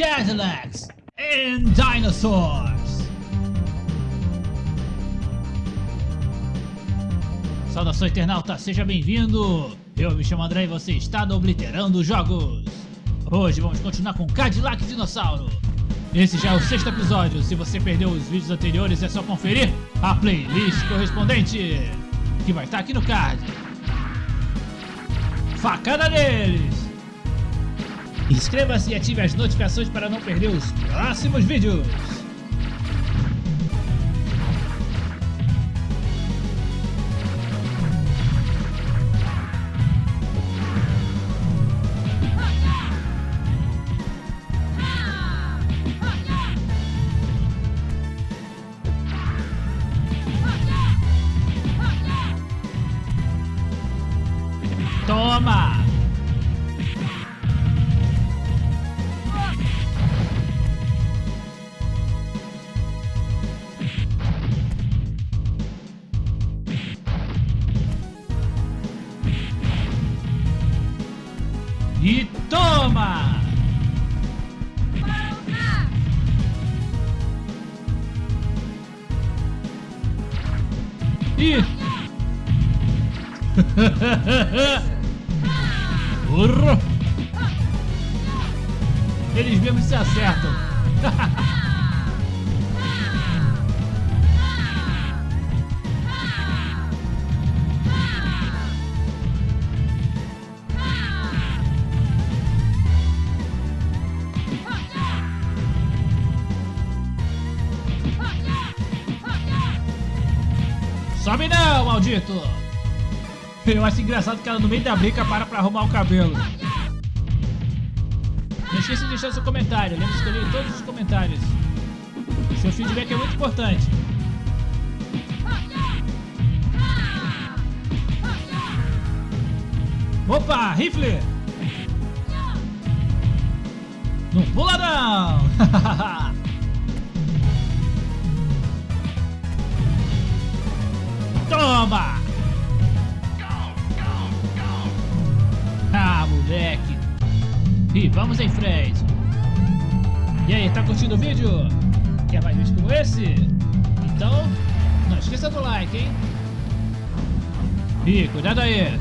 Cadillacs and Dinosaurs. Saudação internauta, seja bem-vindo! Eu me chamo André e você está no Obliterando Jogos. Hoje vamos continuar com Cadillac Dinossauro. Esse já é o sexto episódio, se você perdeu os vídeos anteriores é só conferir a playlist correspondente, que vai estar aqui no card. Facada deles! Inscreva-se e ative as notificações para não perder os próximos vídeos. Toma! E... Burro! Eles mesmos se acertam. Sobe não, maldito! Eu acho engraçado que ela no meio da briga para pra arrumar o cabelo. Não esqueça de deixar seu comentário, lembre de escolher todos os comentários. Seu feedback é muito importante. Opa, rifle! Não pula não! Ah, moleque! E vamos em frente! E aí, tá curtindo o vídeo? Quer mais vídeos como esse? Então, não esqueça do like, hein? Ih, cuidado aí!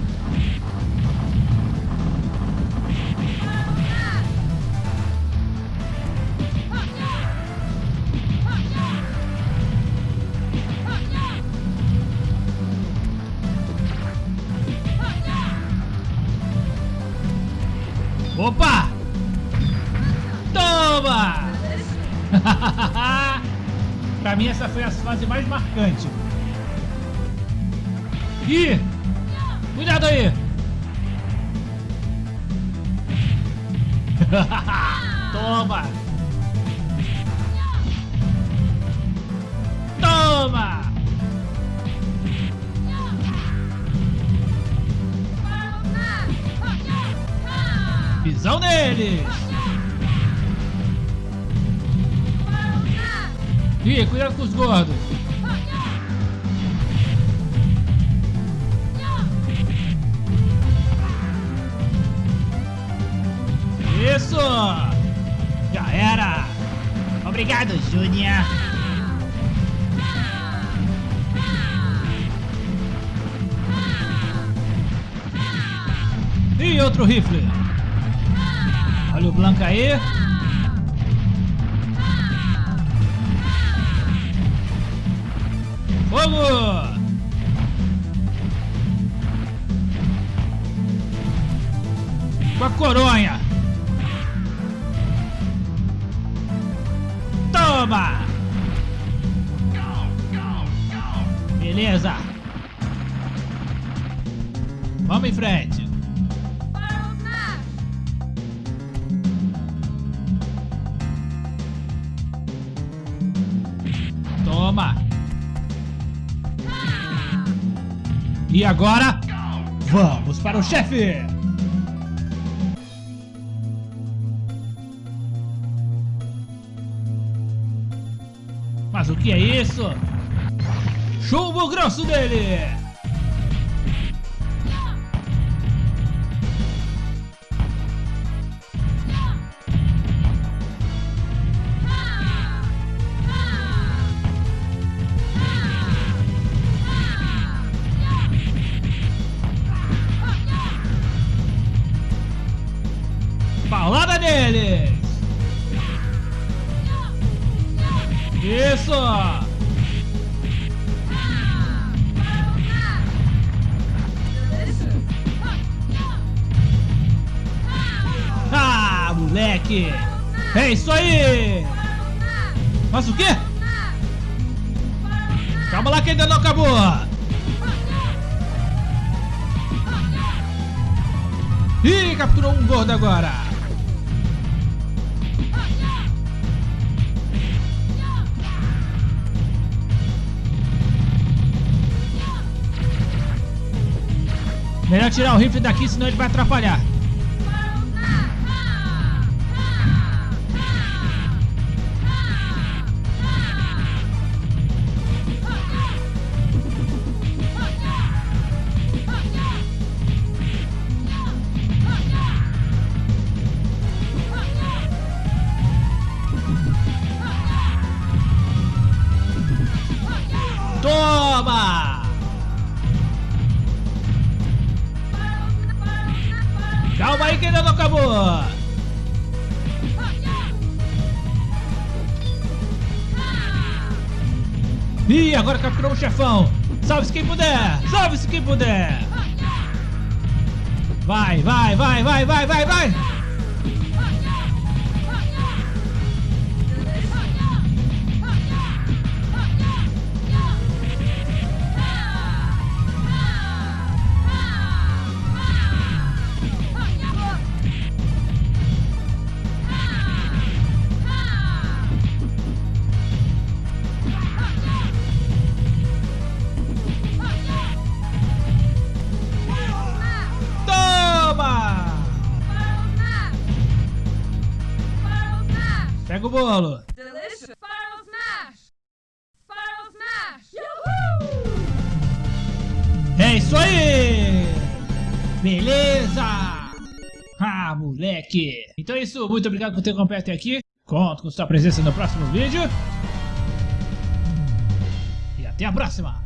Pra mim essa foi a fase mais marcante. Ih! Cuidado aí! Toma! Toma! Visão deles! Ih, cuidado com os gordos! Isso! Já era! Obrigado, Júnior! E outro rifle! Olha o Blanca aí. Fogo! Com a coronha. Toma! Beleza. Vamos em frente. Toma! E agora, vamos para o chefe! Mas o que é isso? Chumbo grosso dele! Eles! Isso! Ah, moleque! É isso aí! Mas o quê? Calma lá que ainda não acabou! Ih, capturou um gordo agora! Melhor tirar o rifle daqui, senão ele vai atrapalhar. Calma aí que ainda não acabou! Ih, agora capturou o chefão! Salve-se quem puder! Salve-se quem puder! Vai, vai, vai, vai, vai, vai, vai! Pega o bolo! Delicious. Spiral Smash! Spiral Smash! Yahoo! É isso aí! Beleza! Ah, moleque! Então é isso, muito obrigado por ter acompanhado até aqui. Conto com sua presença no próximo vídeo. E até a próxima!